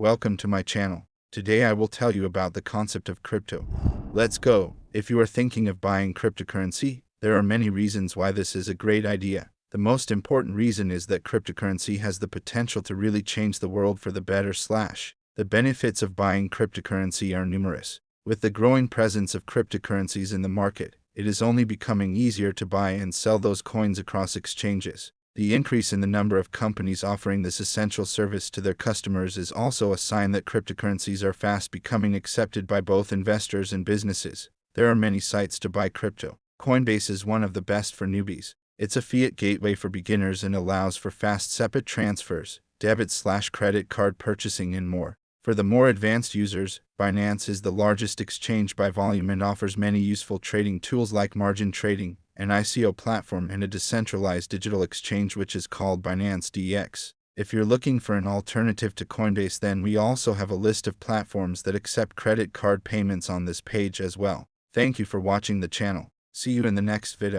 Welcome to my channel. Today I will tell you about the concept of crypto. Let's go. If you are thinking of buying cryptocurrency, there are many reasons why this is a great idea. The most important reason is that cryptocurrency has the potential to really change the world for the better slash. The benefits of buying cryptocurrency are numerous. With the growing presence of cryptocurrencies in the market, it is only becoming easier to buy and sell those coins across exchanges. The increase in the number of companies offering this essential service to their customers is also a sign that cryptocurrencies are fast becoming accepted by both investors and businesses. There are many sites to buy crypto. Coinbase is one of the best for newbies. It's a fiat gateway for beginners and allows for fast SEPA transfers, debit slash credit card purchasing, and more. For the more advanced users, Binance is the largest exchange by volume and offers many useful trading tools like margin trading, an ICO platform, and a decentralized digital exchange which is called Binance DX. If you're looking for an alternative to Coinbase, then we also have a list of platforms that accept credit card payments on this page as well. Thank you for watching the channel. See you in the next video.